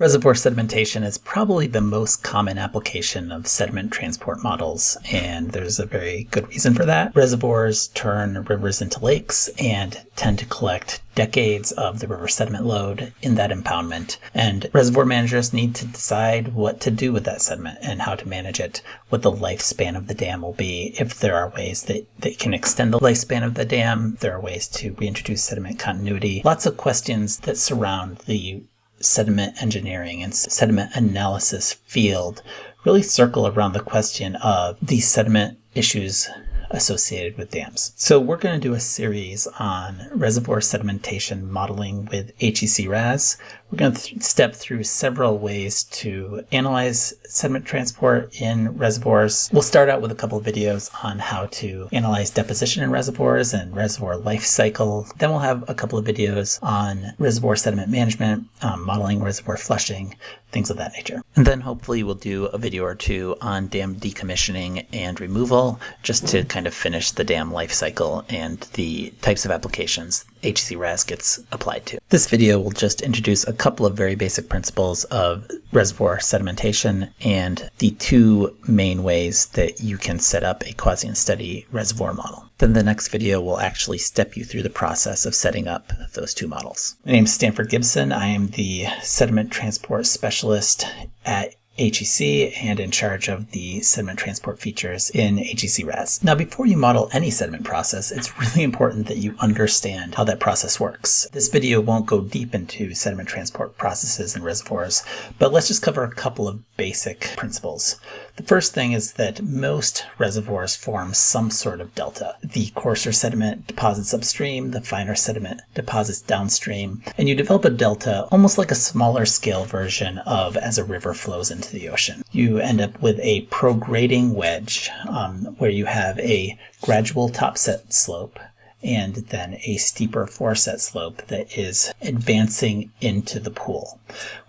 Reservoir sedimentation is probably the most common application of sediment transport models, and there's a very good reason for that. Reservoirs turn rivers into lakes and tend to collect decades of the river sediment load in that impoundment. And reservoir managers need to decide what to do with that sediment and how to manage it, what the lifespan of the dam will be, if there are ways that they can extend the lifespan of the dam, there are ways to reintroduce sediment continuity. Lots of questions that surround the sediment engineering and sediment analysis field really circle around the question of the sediment issues associated with dams. So we're going to do a series on reservoir sedimentation modeling with HEC RAS. We're going to step through several ways to analyze sediment transport in reservoirs. We'll start out with a couple of videos on how to analyze deposition in reservoirs and reservoir life cycle. Then we'll have a couple of videos on reservoir sediment management, um, modeling reservoir flushing, things of that nature. And then hopefully we'll do a video or two on dam decommissioning and removal, just to kind of finish the dam life cycle and the types of applications HEC RAS gets applied to. This video will just introduce a couple of very basic principles of reservoir sedimentation and the two main ways that you can set up a quasi-unsteady reservoir model. Then the next video will actually step you through the process of setting up those two models. My name is Stanford Gibson. I am the sediment transport specialist at HEC and in charge of the sediment transport features in HEC RAS. Now, before you model any sediment process, it's really important that you understand how that process works. This video won't go deep into sediment transport processes and reservoirs, but let's just cover a couple of basic principles. The first thing is that most reservoirs form some sort of delta. The coarser sediment deposits upstream, the finer sediment deposits downstream, and you develop a delta almost like a smaller scale version of as a river flows into the ocean. You end up with a prograding wedge um, where you have a gradual topset slope and then a steeper foreset slope that is advancing into the pool.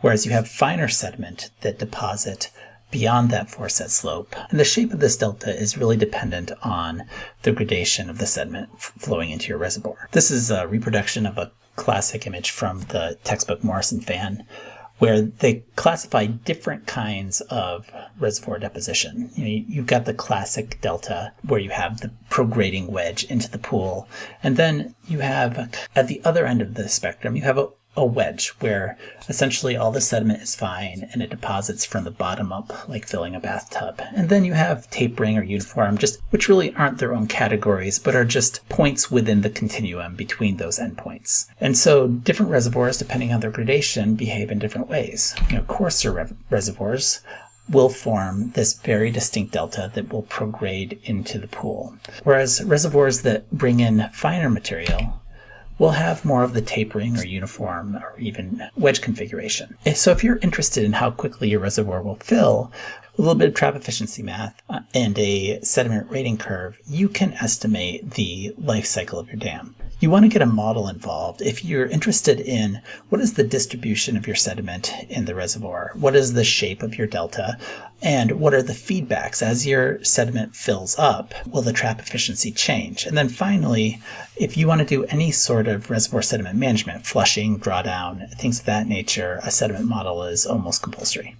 Whereas you have finer sediment that deposit beyond that foreset slope. And the shape of this delta is really dependent on the gradation of the sediment flowing into your reservoir. This is a reproduction of a classic image from the textbook Morris and Fan where they classify different kinds of reservoir deposition. You you've got the classic delta where you have the prograding wedge into the pool. And then you have at the other end of the spectrum, you have a a wedge where essentially all the sediment is fine and it deposits from the bottom up like filling a bathtub. And then you have tapering or uniform, just which really aren't their own categories, but are just points within the continuum between those endpoints. And so different reservoirs, depending on their gradation, behave in different ways. You know, coarser re reservoirs will form this very distinct delta that will prograde into the pool. Whereas reservoirs that bring in finer material will have more of the tapering or uniform or even wedge configuration. So if you're interested in how quickly your reservoir will fill, a little bit of trap efficiency math uh, and a sediment rating curve, you can estimate the life cycle of your dam. You want to get a model involved if you're interested in what is the distribution of your sediment in the reservoir, what is the shape of your delta, and what are the feedbacks as your sediment fills up, will the trap efficiency change? And then finally, if you want to do any sort of reservoir sediment management, flushing, drawdown, things of that nature, a sediment model is almost compulsory.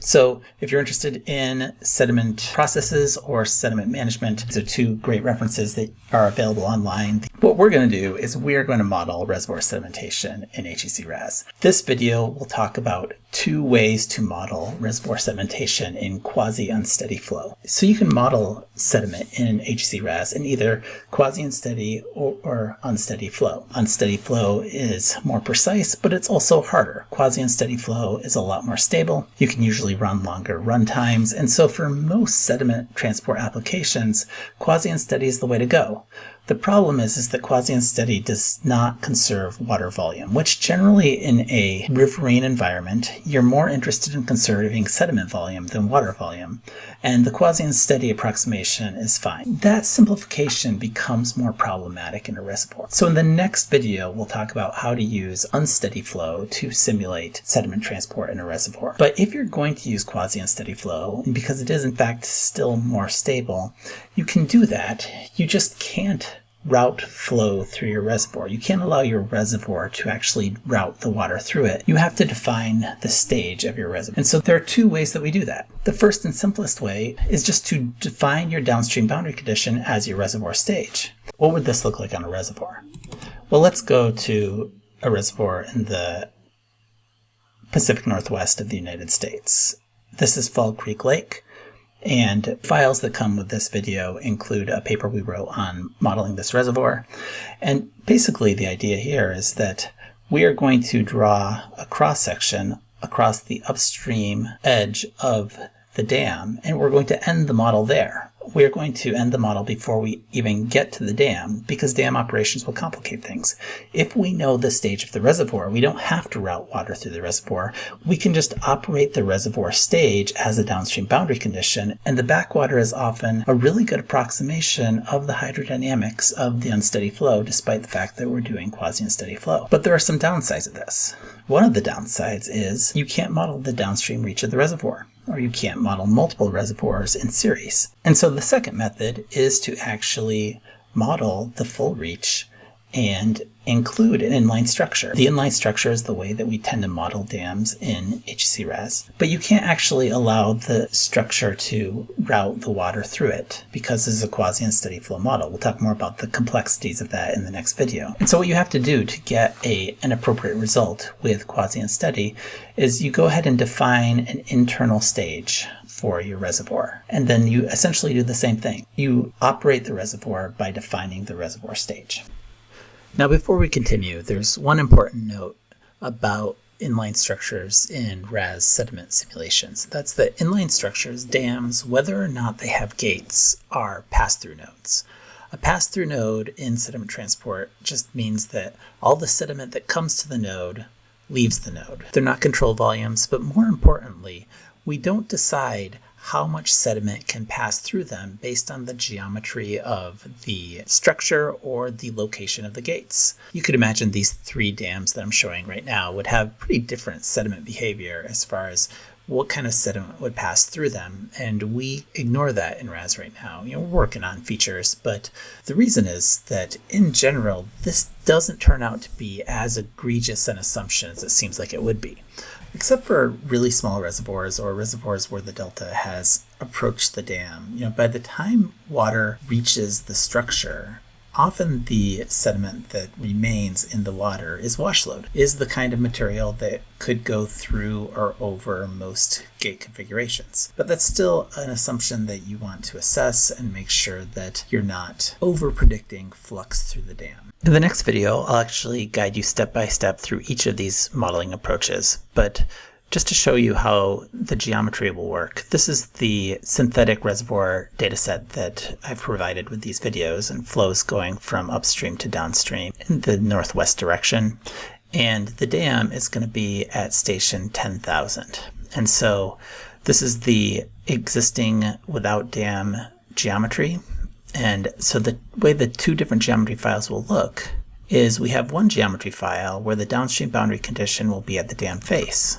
So if you're interested in sediment processes or sediment management, these are two great references that are available online. What we're going to do is we're going to model reservoir sedimentation in HEC RAS. This video will talk about two ways to model reservoir sedimentation in quasi-unsteady flow. So you can model sediment in HEC RAS in either quasi-unsteady or, or, unsteady flow. Unsteady flow is more precise, but it's also harder. Quasi-unsteady flow is a lot more stable. You can usually run longer run times, and so for most sediment transport applications, quasi-unsteady is the way to go. The problem is, is that quasi-unsteady does not conserve water volume, which generally in a riverine environment, you're more interested in conserving sediment volume than water volume, and the quasi-unsteady approximation is fine. That simplification becomes more problematic in a reservoir. So in the next video, we'll talk about how to use unsteady flow to simulate sediment transport in a reservoir. But if you're going to use quasi-unsteady flow, because it is in fact still more stable, you can do that. You just can't route flow through your reservoir. You can't allow your reservoir to actually route the water through it. You have to define the stage of your reservoir. And so there are two ways that we do that. The first and simplest way is just to define your downstream boundary condition as your reservoir stage. What would this look like on a reservoir? Well, let's go to a reservoir in the Pacific Northwest of the United States. This is Fall Creek Lake. And files that come with this video include a paper we wrote on modeling this reservoir. And basically the idea here is that we are going to draw a cross section across the upstream edge of the dam, and we're going to end the model there we're going to end the model before we even get to the dam because dam operations will complicate things. If we know the stage of the reservoir, we don't have to route water through the reservoir. We can just operate the reservoir stage as a downstream boundary condition, and the backwater is often a really good approximation of the hydrodynamics of the unsteady flow, despite the fact that we're doing quasi-unsteady flow. But there are some downsides of this. One of the downsides is you can't model the downstream reach of the reservoir or you can't model multiple reservoirs in series. And so the second method is to actually model the full reach and include an inline structure. The inline structure is the way that we tend to model dams in HEC RAS, but you can't actually allow the structure to route the water through it because this is a quasi-unsteady flow model. We'll talk more about the complexities of that in the next video. And so what you have to do to get a, an appropriate result with quasi-unsteady is you go ahead and define an internal stage for your reservoir. And then you essentially do the same thing. You operate the reservoir by defining the reservoir stage. Now before we continue, there's one important note about inline structures in RAS sediment simulations. That's that inline structures, dams, whether or not they have gates, are pass-through nodes. A pass-through node in sediment transport just means that all the sediment that comes to the node leaves the node. They're not control volumes, but more importantly, we don't decide how much sediment can pass through them based on the geometry of the structure or the location of the gates. You could imagine these three dams that I'm showing right now would have pretty different sediment behavior as far as what kind of sediment would pass through them. And we ignore that in RAS right now. You know, we're working on features, but the reason is that in general, this doesn't turn out to be as egregious an assumption as it seems like it would be except for really small reservoirs or reservoirs where the delta has approached the dam. You know, by the time water reaches the structure, often the sediment that remains in the water is wash load, is the kind of material that could go through or over most gate configurations. But that's still an assumption that you want to assess and make sure that you're not over predicting flux through the dam. In the next video, I'll actually guide you step by step through each of these modeling approaches, but just to show you how the geometry will work, this is the synthetic reservoir dataset that I've provided with these videos and flows going from upstream to downstream in the northwest direction. And the dam is going to be at station 10,000. And so this is the existing without dam geometry. And so the way the two different geometry files will look is we have one geometry file where the downstream boundary condition will be at the dam face.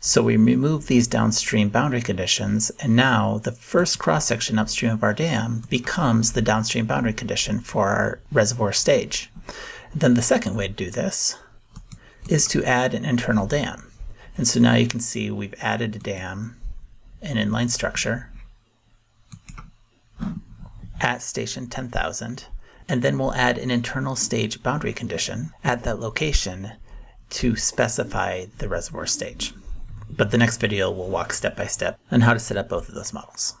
So we remove these downstream boundary conditions, and now the first cross-section upstream of our dam becomes the downstream boundary condition for our reservoir stage. Then the second way to do this is to add an internal dam. And so now you can see we've added a dam, an inline structure, at station 10,000, and then we'll add an internal stage boundary condition at that location to specify the reservoir stage but the next video will walk step by step on how to set up both of those models.